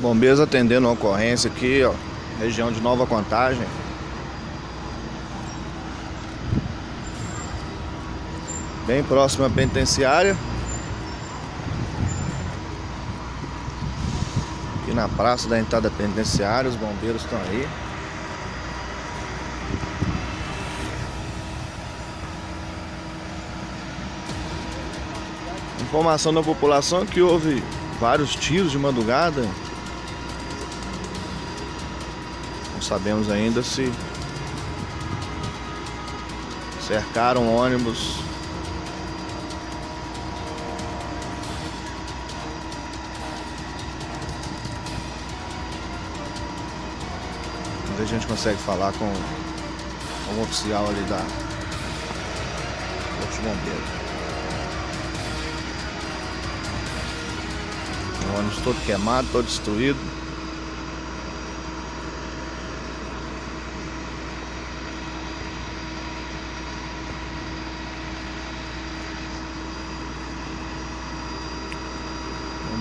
Bombeiros atendendo a ocorrência aqui, ó, região de Nova Contagem. Bem próximo à penitenciária. Aqui na praça da entrada penitenciária, os bombeiros estão aí. Informação da população que houve vários tiros de madrugada Não sabemos ainda se cercaram ônibus. Mas a gente consegue falar com um oficial ali da Corpo Bombeiro. O ônibus todo queimado, todo destruído.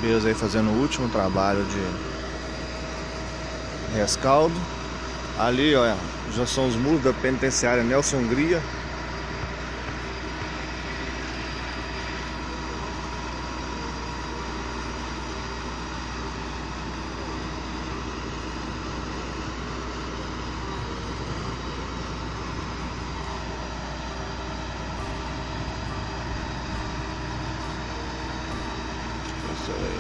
Bombeiros aí fazendo o último trabalho de rescaldo. Ali, olha, já são os muros da penitenciária Nelson Hungria. Isso aí.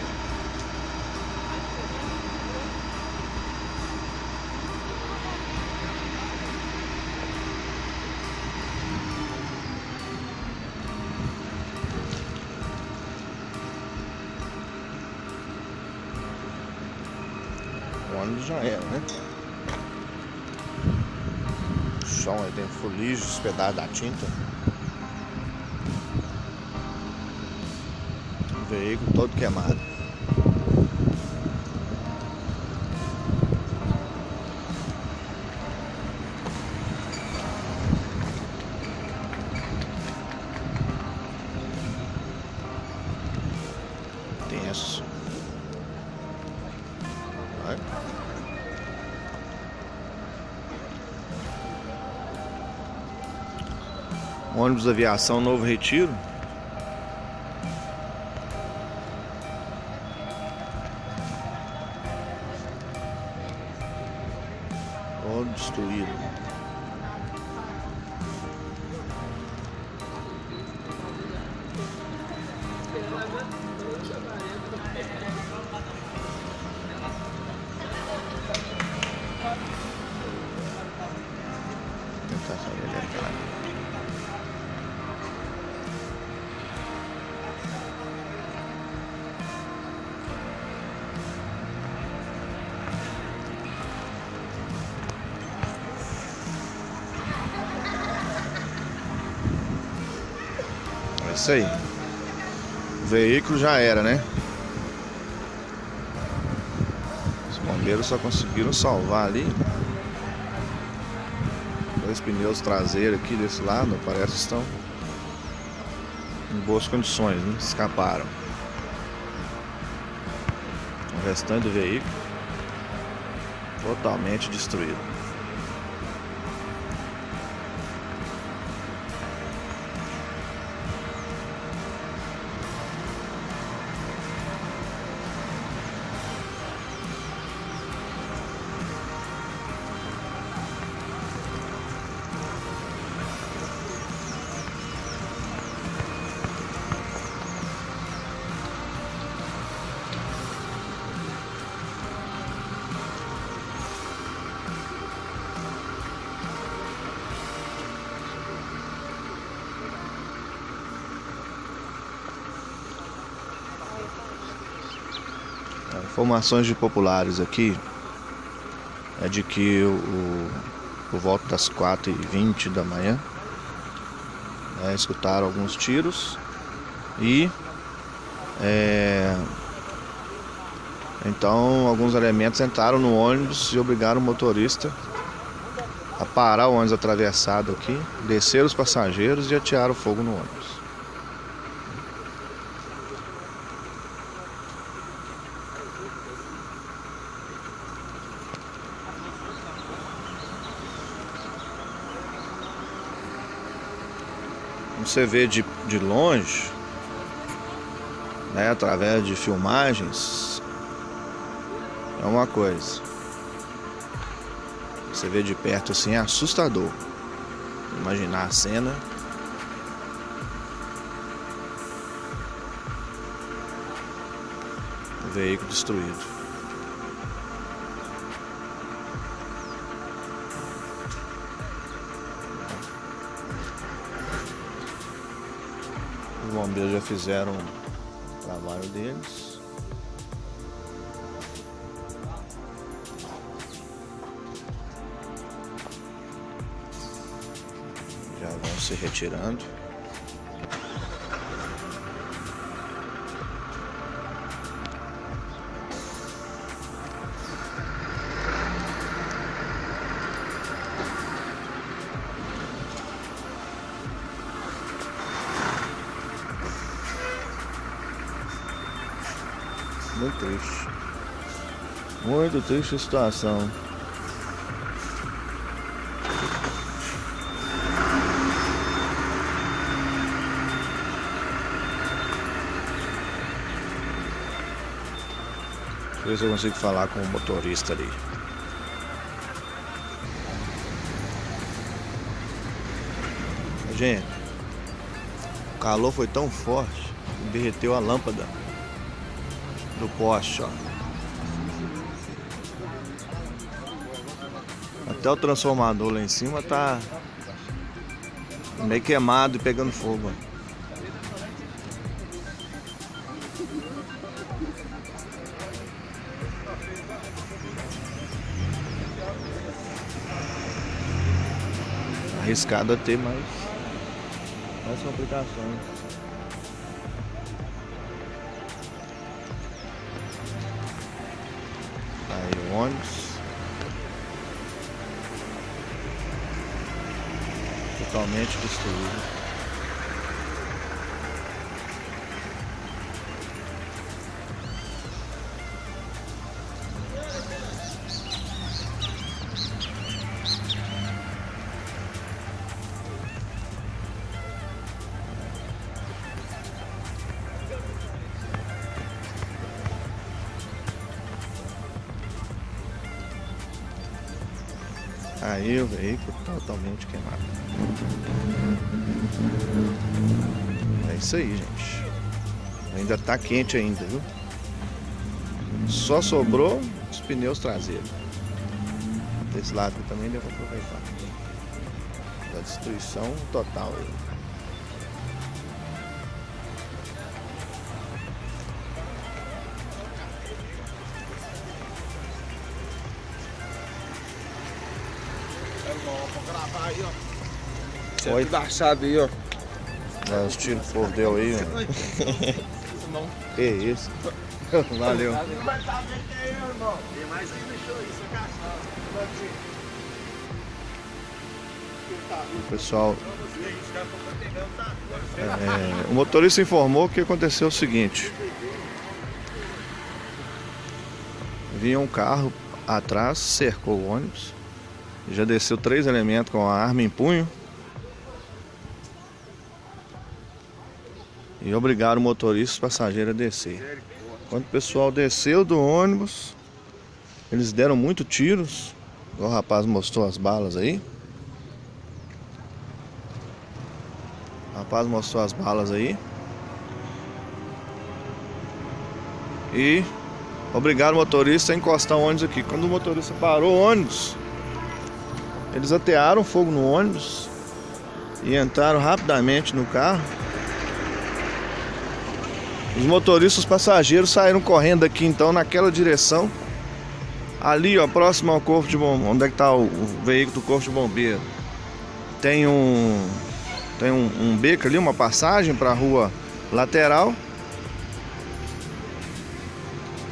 O ônibus já era, né? O aí tem fuligem, os pedaços da tinta. O veículo todo queimado. Ônibus aviação Novo Retiro. Todo destruído. Tentar sair isso aí. O veículo já era, né? Os bombeiros só conseguiram salvar ali. Dois pneus traseiros aqui desse lado, parece que estão em boas condições, né? Escaparam. O restante do veículo totalmente destruído. Informações de populares aqui é de que o, o- por volta das 4h20 da manhã né, escutaram alguns tiros e é, então alguns elementos entraram no ônibus e obrigaram o motorista a parar o ônibus atravessado aqui, descer os passageiros e atiraram fogo no ônibus. Você vê de, de longe, né, através de filmagens, é uma coisa. Você vê de perto assim é assustador. Imaginar a cena. O veículo destruído. Bombeiros já fizeram o trabalho deles. Já vão se retirando. Muito triste. Muito triste a situação. Deixa eu ver se eu consigo falar com o motorista ali. Gente, o calor foi tão forte que derreteu a lâmpada do poste, ó. Até o transformador lá em cima tá meio queimado e pegando fogo. Arriscado a ter mais, mais complicações. Ônibus. Totalmente destruído. Aí o veículo totalmente queimado. É isso aí, gente. Ainda tá quente ainda, viu? Só sobrou os pneus traseiros. Desse lado também deu pra aproveitar. Da destruição total aí. Ó. Oi. Tudo achado aí, ó. É, os tiros povo deu aí, ó. Que isso. Valeu. É. Tem mais aí, isso, é. Pessoal, é, o motorista informou que aconteceu o seguinte. Vinha um carro atrás, cercou o ônibus. Já desceu três elementos com a arma em punho. E obrigaram o motorista e os passageiros a descer. Quando o pessoal desceu do ônibus, eles deram muito tiros. O rapaz mostrou as balas aí. O rapaz mostrou as balas aí. E obrigaram o motorista a encostar o ônibus aqui. Quando o motorista parou o ônibus, eles atearam fogo no ônibus e entraram rapidamente no carro. Os motoristas, os passageiros saíram correndo aqui então naquela direção. Ali, ó, próximo ao corpo de bombeiro, onde é que tá o, o veículo do corpo de bombeiro? Tem um tem um, um beco ali, uma passagem para a rua lateral.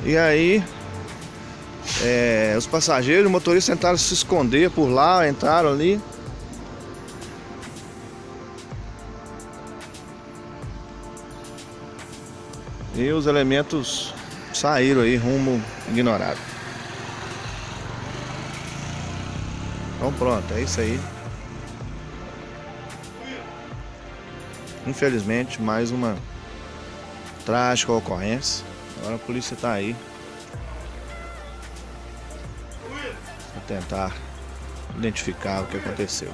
E aí é, os passageiros, os motoristas tentaram se esconder por lá, entraram ali. E os elementos saíram aí rumo ignorado. Então pronto, é isso aí. Infelizmente, mais uma trágica ocorrência. Agora a polícia está aí para tentar identificar o que aconteceu.